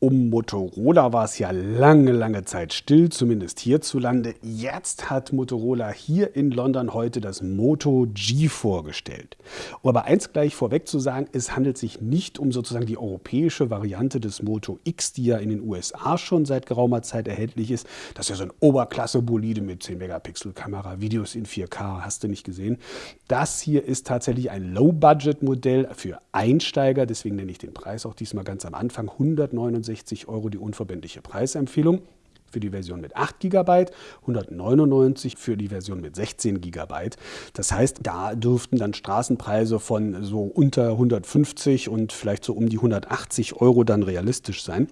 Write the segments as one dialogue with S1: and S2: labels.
S1: Um Motorola war es ja lange, lange Zeit still, zumindest hierzulande. Jetzt hat Motorola hier in London heute das Moto G vorgestellt. Um aber eins gleich vorweg zu sagen, es handelt sich nicht um sozusagen die europäische Variante des Moto X, die ja in den USA schon seit geraumer Zeit erhältlich ist. Das ist ja so ein Oberklasse-Bolide mit 10 Megapixel Kamera, Videos in 4K, hast du nicht gesehen. Das hier ist tatsächlich ein Low-Budget-Modell für Einsteiger, deswegen nenne ich den Preis auch diesmal ganz am Anfang 169 160 Euro die unverbindliche Preisempfehlung für die Version mit 8 GB, 199 für die Version mit 16 GB. Das heißt, da dürften dann Straßenpreise von so unter 150 und vielleicht so um die 180 Euro dann realistisch sein.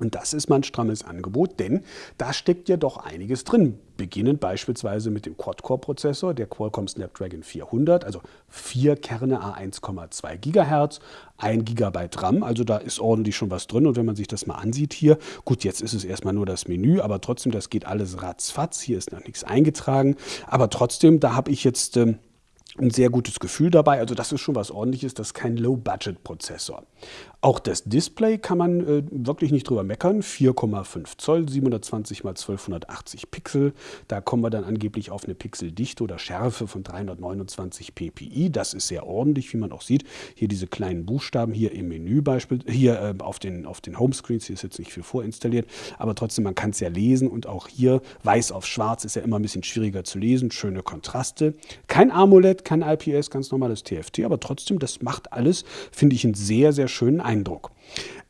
S1: Und das ist mal ein strammes Angebot, denn da steckt ja doch einiges drin. Beginnend beispielsweise mit dem Quad-Core-Prozessor, der Qualcomm Snapdragon 400, also vier Kerne A1,2 GHz, 1 GB RAM, also da ist ordentlich schon was drin. Und wenn man sich das mal ansieht hier, gut, jetzt ist es erstmal nur das Menü, aber trotzdem, das geht alles ratzfatz. Hier ist noch nichts eingetragen. Aber trotzdem, da habe ich jetzt... Ähm, ein sehr gutes Gefühl dabei. Also das ist schon was ordentliches, das ist kein Low-Budget-Prozessor. Auch das Display kann man äh, wirklich nicht drüber meckern. 4,5 Zoll, 720 x 1280 Pixel. Da kommen wir dann angeblich auf eine Pixeldichte oder Schärfe von 329 ppi. Das ist sehr ordentlich, wie man auch sieht. Hier diese kleinen Buchstaben hier im Menü beispielsweise, hier äh, auf den, auf den Homescreens, hier ist jetzt nicht viel vorinstalliert, aber trotzdem, man kann es ja lesen und auch hier weiß auf schwarz ist ja immer ein bisschen schwieriger zu lesen. Schöne Kontraste. Kein AMOLED, kein IPS, ganz normales TFT, aber trotzdem, das macht alles, finde ich, einen sehr, sehr schönen Eindruck.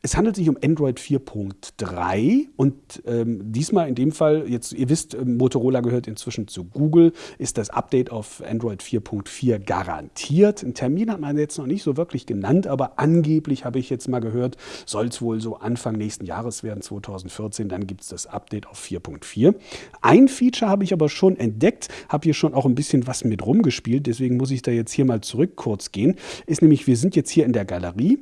S1: Es handelt sich um Android 4.3 und ähm, diesmal in dem Fall, jetzt ihr wisst, ähm, Motorola gehört inzwischen zu Google, ist das Update auf Android 4.4 garantiert. Einen Termin hat man jetzt noch nicht so wirklich genannt, aber angeblich habe ich jetzt mal gehört, soll es wohl so Anfang nächsten Jahres werden, 2014, dann gibt es das Update auf 4.4. Ein Feature habe ich aber schon entdeckt, habe hier schon auch ein bisschen was mit rumgespielt, deswegen muss ich da jetzt hier mal zurück kurz gehen, ist nämlich, wir sind jetzt hier in der Galerie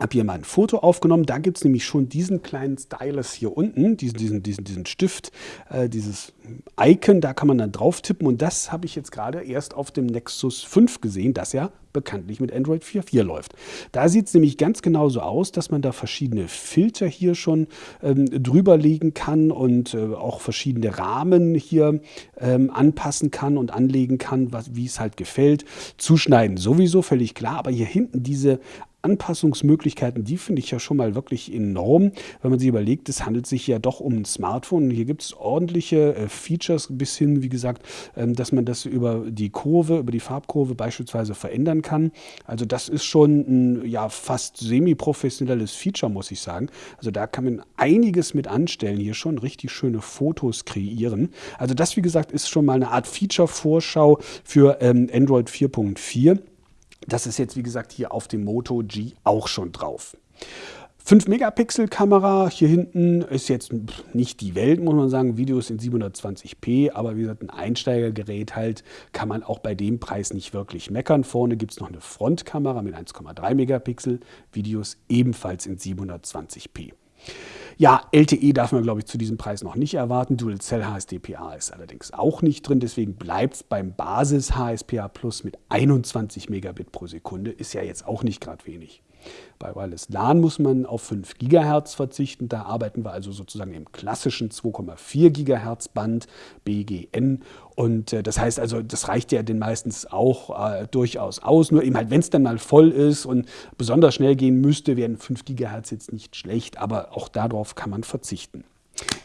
S1: habe hier mal ein Foto aufgenommen. Da gibt es nämlich schon diesen kleinen Stylus hier unten, diesen, diesen, diesen, diesen Stift, äh, dieses Icon, da kann man dann drauf tippen. Und das habe ich jetzt gerade erst auf dem Nexus 5 gesehen, das ja bekanntlich mit Android 4.4 läuft. Da sieht es nämlich ganz genauso aus, dass man da verschiedene Filter hier schon ähm, drüber legen kann und äh, auch verschiedene Rahmen hier ähm, anpassen kann und anlegen kann, wie es halt gefällt. Zuschneiden sowieso, völlig klar, aber hier hinten diese Anpassungsmöglichkeiten, die finde ich ja schon mal wirklich enorm, wenn man sich überlegt, es handelt sich ja doch um ein Smartphone. Hier gibt es ordentliche äh, Features bis hin, wie gesagt, ähm, dass man das über die Kurve, über die Farbkurve beispielsweise verändern kann. Also das ist schon ein ja, fast semi-professionelles Feature, muss ich sagen. Also da kann man einiges mit anstellen, hier schon richtig schöne Fotos kreieren. Also das, wie gesagt, ist schon mal eine Art Feature-Vorschau für ähm, Android 4.4. Das ist jetzt, wie gesagt, hier auf dem Moto G auch schon drauf. 5-Megapixel-Kamera hier hinten ist jetzt nicht die Welt, muss man sagen. Videos in 720p, aber wie gesagt, ein Einsteigergerät halt kann man auch bei dem Preis nicht wirklich meckern. Vorne gibt es noch eine Frontkamera mit 1,3 Megapixel, Videos ebenfalls in 720p. Ja, LTE darf man, glaube ich, zu diesem Preis noch nicht erwarten. Dual Cell HSDPA ist allerdings auch nicht drin. Deswegen bleibt es beim Basis HSPA Plus mit 21 Megabit pro Sekunde. Ist ja jetzt auch nicht gerade wenig. Bei Wireless LAN muss man auf 5 GHz verzichten. Da arbeiten wir also sozusagen im klassischen 2,4 GHz Band BGN. Und äh, das heißt also, das reicht ja den meistens auch äh, durchaus aus. Nur eben halt, wenn es dann mal voll ist und besonders schnell gehen müsste, wären 5 GHz jetzt nicht schlecht. Aber auch darauf kann man verzichten.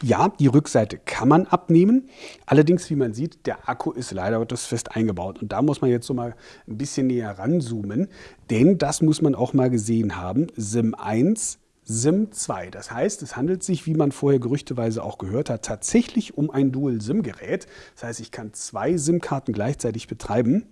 S1: Ja, die Rückseite kann man abnehmen. Allerdings, wie man sieht, der Akku ist leider Gottes fest eingebaut. Und da muss man jetzt so mal ein bisschen näher ranzoomen, denn das muss man auch mal gesehen haben. SIM 1 SIM 2. Das heißt, es handelt sich, wie man vorher gerüchteweise auch gehört hat, tatsächlich um ein Dual-SIM-Gerät. Das heißt, ich kann zwei SIM-Karten gleichzeitig betreiben.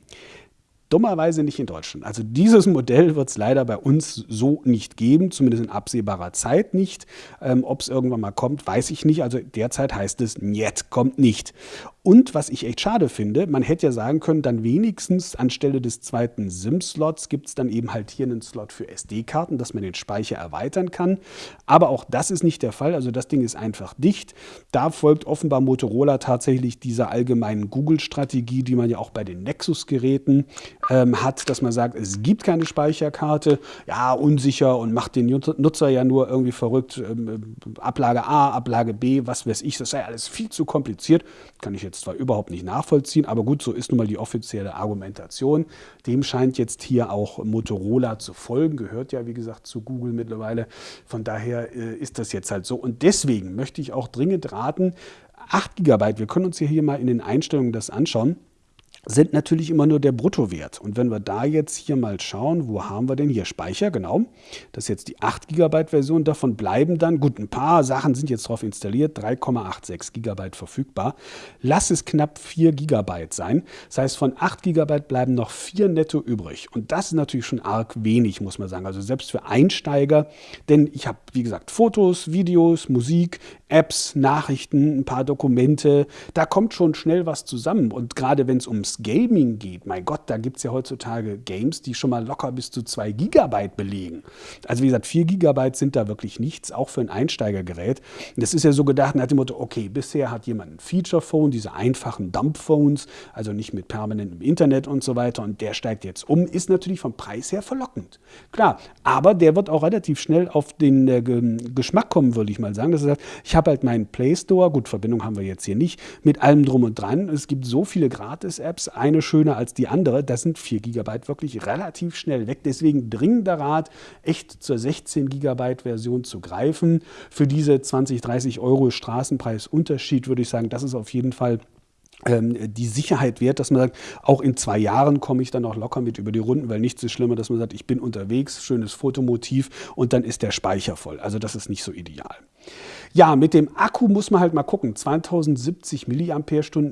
S1: Dummerweise nicht in Deutschland. Also dieses Modell wird es leider bei uns so nicht geben, zumindest in absehbarer Zeit nicht. Ähm, Ob es irgendwann mal kommt, weiß ich nicht. Also derzeit heißt es, Niet, kommt nicht. Und was ich echt schade finde, man hätte ja sagen können, dann wenigstens anstelle des zweiten SIM-Slots gibt es dann eben halt hier einen Slot für SD-Karten, dass man den Speicher erweitern kann. Aber auch das ist nicht der Fall. Also das Ding ist einfach dicht. Da folgt offenbar Motorola tatsächlich dieser allgemeinen Google-Strategie, die man ja auch bei den Nexus-Geräten ähm, hat, dass man sagt, es gibt keine Speicherkarte. Ja, unsicher und macht den Nutzer ja nur irgendwie verrückt. Ähm, Ablage A, Ablage B, was weiß ich. Das sei alles viel zu kompliziert. Kann ich jetzt zwar überhaupt nicht nachvollziehen, aber gut, so ist nun mal die offizielle Argumentation. Dem scheint jetzt hier auch Motorola zu folgen, gehört ja wie gesagt zu Google mittlerweile. Von daher äh, ist das jetzt halt so. Und deswegen möchte ich auch dringend raten, 8 GB, wir können uns hier mal in den Einstellungen das anschauen sind natürlich immer nur der Bruttowert. Und wenn wir da jetzt hier mal schauen, wo haben wir denn hier Speicher? Genau, das ist jetzt die 8 GB Version. Davon bleiben dann, gut, ein paar Sachen sind jetzt drauf installiert, 3,86 GB verfügbar. Lass es knapp 4 GB sein. Das heißt, von 8 GB bleiben noch 4 netto übrig. Und das ist natürlich schon arg wenig, muss man sagen. Also selbst für Einsteiger, denn ich habe, wie gesagt, Fotos, Videos, Musik, Apps, Nachrichten, ein paar Dokumente. Da kommt schon schnell was zusammen. Und gerade wenn es ums Gaming geht, mein Gott, da gibt es ja heutzutage Games, die schon mal locker bis zu 2 Gigabyte belegen. Also wie gesagt, 4 Gigabyte sind da wirklich nichts, auch für ein Einsteigergerät. Das ist ja so gedacht nach dem Motto, okay, bisher hat jemand ein Feature-Phone, diese einfachen Dump-Phones, also nicht mit permanentem Internet und so weiter, und der steigt jetzt um, ist natürlich vom Preis her verlockend. Klar, aber der wird auch relativ schnell auf den äh, Geschmack kommen, würde ich mal sagen, dass er sagt, ich habe halt meinen Play Store, gut, Verbindung haben wir jetzt hier nicht, mit allem drum und dran. Es gibt so viele Gratis-Apps, eine schöner als die andere. Das sind 4 GB wirklich relativ schnell weg. Deswegen dringender Rat, echt zur 16 GB Version zu greifen. Für diese 20, 30 Euro Straßenpreisunterschied würde ich sagen, das ist auf jeden Fall die Sicherheit wert, dass man sagt, auch in zwei Jahren komme ich dann auch locker mit über die Runden, weil nichts ist schlimmer, dass man sagt, ich bin unterwegs, schönes Fotomotiv und dann ist der Speicher voll. Also das ist nicht so ideal. Ja, mit dem Akku muss man halt mal gucken. 2070 mAh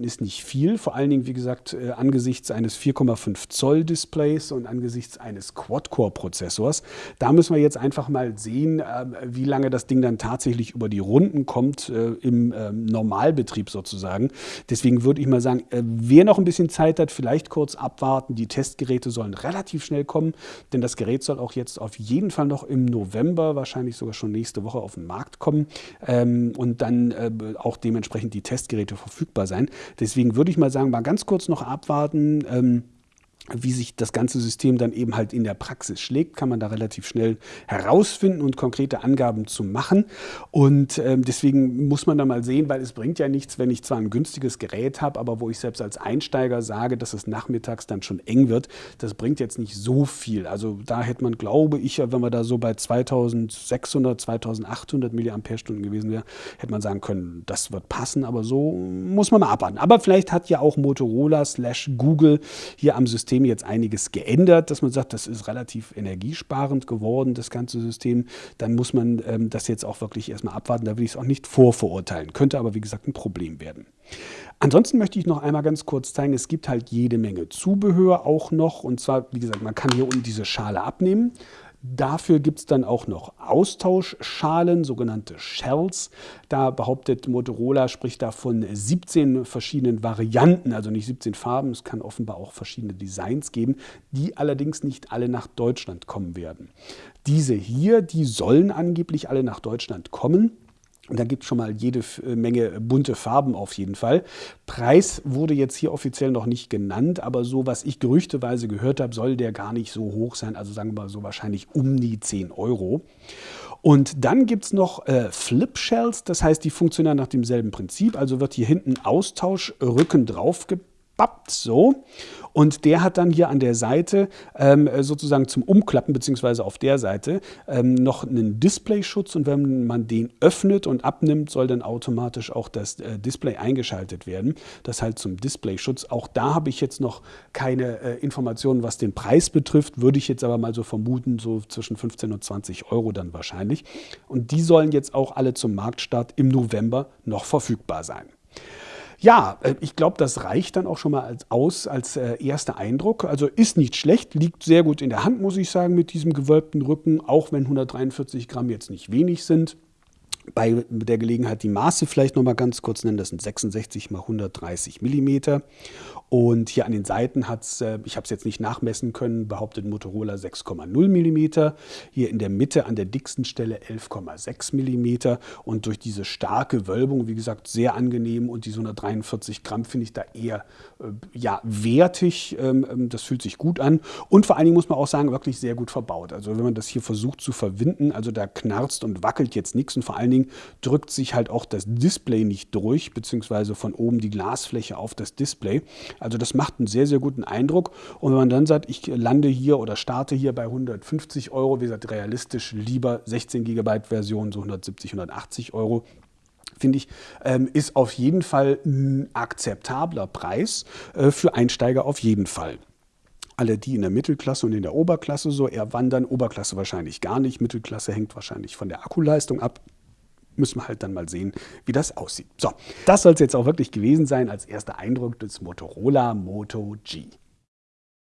S1: ist nicht viel, vor allen Dingen, wie gesagt, äh, angesichts eines 4,5 Zoll Displays und angesichts eines Quad-Core-Prozessors. Da müssen wir jetzt einfach mal sehen, äh, wie lange das Ding dann tatsächlich über die Runden kommt äh, im ähm, Normalbetrieb sozusagen. Deswegen würde ich mal sagen, wer noch ein bisschen Zeit hat, vielleicht kurz abwarten. Die Testgeräte sollen relativ schnell kommen, denn das Gerät soll auch jetzt auf jeden Fall noch im November, wahrscheinlich sogar schon nächste Woche auf den Markt kommen ähm, und dann äh, auch dementsprechend die Testgeräte verfügbar sein. Deswegen würde ich mal sagen, mal ganz kurz noch abwarten. Ähm, wie sich das ganze System dann eben halt in der Praxis schlägt, kann man da relativ schnell herausfinden und konkrete Angaben zu machen. Und ähm, deswegen muss man da mal sehen, weil es bringt ja nichts, wenn ich zwar ein günstiges Gerät habe, aber wo ich selbst als Einsteiger sage, dass es nachmittags dann schon eng wird, das bringt jetzt nicht so viel. Also da hätte man, glaube ich, wenn man da so bei 2600, 2800 mAh gewesen wäre, hätte man sagen können, das wird passen, aber so muss man mal abwarten. Aber vielleicht hat ja auch Motorola slash Google hier am System System jetzt einiges geändert, dass man sagt, das ist relativ energiesparend geworden, das ganze System. Dann muss man ähm, das jetzt auch wirklich erstmal abwarten. Da will ich es auch nicht vorverurteilen. Könnte aber, wie gesagt, ein Problem werden. Ansonsten möchte ich noch einmal ganz kurz zeigen, es gibt halt jede Menge Zubehör auch noch. Und zwar, wie gesagt, man kann hier unten diese Schale abnehmen. Dafür gibt es dann auch noch Austauschschalen, sogenannte Shells. Da behauptet Motorola, spricht da von 17 verschiedenen Varianten, also nicht 17 Farben. Es kann offenbar auch verschiedene Designs geben, die allerdings nicht alle nach Deutschland kommen werden. Diese hier, die sollen angeblich alle nach Deutschland kommen. Da gibt es schon mal jede äh, Menge bunte Farben auf jeden Fall. Preis wurde jetzt hier offiziell noch nicht genannt, aber so, was ich gerüchteweise gehört habe, soll der gar nicht so hoch sein. Also sagen wir mal so wahrscheinlich um die 10 Euro. Und dann gibt es noch äh, Flip Shells, das heißt, die funktionieren nach demselben Prinzip. Also wird hier hinten Austauschrücken draufgepappt, so. Und der hat dann hier an der Seite ähm, sozusagen zum Umklappen, beziehungsweise auf der Seite, ähm, noch einen Displayschutz. Und wenn man den öffnet und abnimmt, soll dann automatisch auch das äh, Display eingeschaltet werden. Das halt zum Displayschutz. Auch da habe ich jetzt noch keine äh, Informationen, was den Preis betrifft. Würde ich jetzt aber mal so vermuten, so zwischen 15 und 20 Euro dann wahrscheinlich. Und die sollen jetzt auch alle zum Marktstart im November noch verfügbar sein. Ja, äh, ich glaube, das reicht dann auch schon mal als, aus als äh, erster Eindruck. Also ist nicht schlecht, liegt sehr gut in der Hand, muss ich sagen, mit diesem gewölbten Rücken, auch wenn 143 Gramm jetzt nicht wenig sind. Bei der Gelegenheit die Maße vielleicht noch mal ganz kurz nennen. Das sind 66 mal 130 Millimeter. Und hier an den Seiten hat es, äh, ich habe es jetzt nicht nachmessen können, behauptet Motorola 6,0 mm. Hier in der Mitte an der dicksten Stelle 11,6 mm. Und durch diese starke Wölbung, wie gesagt, sehr angenehm. Und diese 143 Gramm finde ich da eher äh, ja, wertig. Ähm, ähm, das fühlt sich gut an. Und vor allen Dingen muss man auch sagen, wirklich sehr gut verbaut. Also wenn man das hier versucht zu verwinden, also da knarzt und wackelt jetzt nichts. Und vor allen Dingen drückt sich halt auch das Display nicht durch, beziehungsweise von oben die Glasfläche auf das Display. Also das macht einen sehr, sehr guten Eindruck. Und wenn man dann sagt, ich lande hier oder starte hier bei 150 Euro, wie gesagt, realistisch lieber 16 GB Version, so 170, 180 Euro, finde ich, ähm, ist auf jeden Fall ein akzeptabler Preis äh, für Einsteiger auf jeden Fall. Alle, die in der Mittelklasse und in der Oberklasse so eher wandern, Oberklasse wahrscheinlich gar nicht, Mittelklasse hängt wahrscheinlich von der Akkuleistung ab müssen wir halt dann mal sehen, wie das aussieht. So, das soll es jetzt auch wirklich gewesen sein als erster Eindruck des Motorola Moto G.